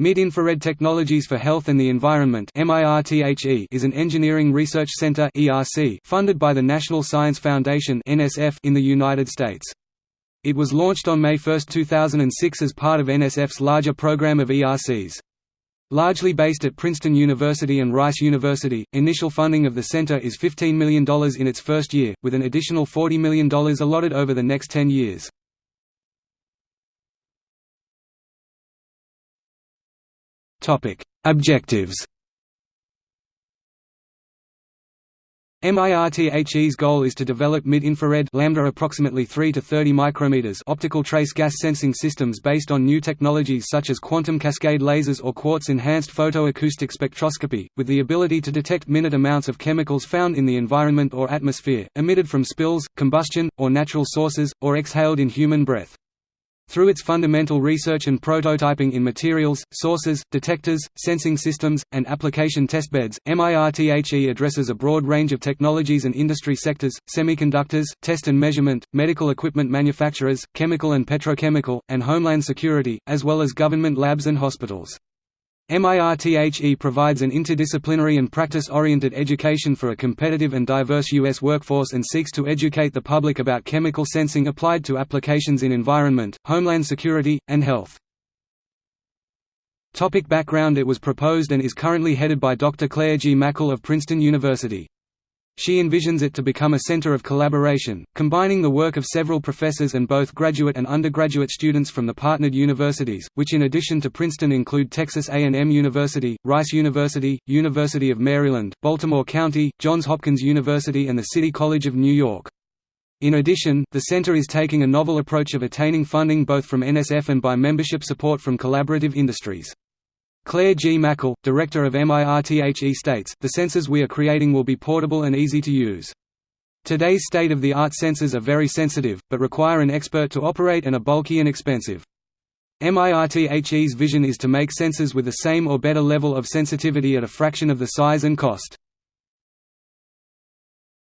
Mid-Infrared Technologies for Health and the Environment is an engineering research center funded by the National Science Foundation in the United States. It was launched on May 1, 2006 as part of NSF's larger program of ERCs. Largely based at Princeton University and Rice University, initial funding of the center is $15 million in its first year, with an additional $40 million allotted over the next 10 years. Objectives MIRTHE's goal is to develop mid-infrared lambda approximately 3 to 30 micrometers optical trace gas sensing systems based on new technologies such as quantum cascade lasers or quartz-enhanced photoacoustic spectroscopy, with the ability to detect minute amounts of chemicals found in the environment or atmosphere, emitted from spills, combustion, or natural sources, or exhaled in human breath. Through its fundamental research and prototyping in materials, sources, detectors, sensing systems, and application testbeds, MIRTHE addresses a broad range of technologies and industry sectors, semiconductors, test and measurement, medical equipment manufacturers, chemical and petrochemical, and homeland security, as well as government labs and hospitals. MIRTHE provides an interdisciplinary and practice-oriented education for a competitive and diverse U.S. workforce and seeks to educate the public about chemical sensing applied to applications in environment, homeland security, and health. Topic background It was proposed and is currently headed by Dr. Claire Gmachl of Princeton University. She envisions it to become a center of collaboration, combining the work of several professors and both graduate and undergraduate students from the partnered universities, which in addition to Princeton include Texas A&M University, Rice University, University of Maryland, Baltimore County, Johns Hopkins University and the City College of New York. In addition, the center is taking a novel approach of attaining funding both from NSF and by membership support from collaborative industries. Claire Gmachl, director of MIRTHE states, the sensors we are creating will be portable and easy to use. Today's state-of-the-art sensors are very sensitive, but require an expert to operate and are bulky and expensive. MIRTHE's vision is to make sensors with the same or better level of sensitivity at a fraction of the size and cost.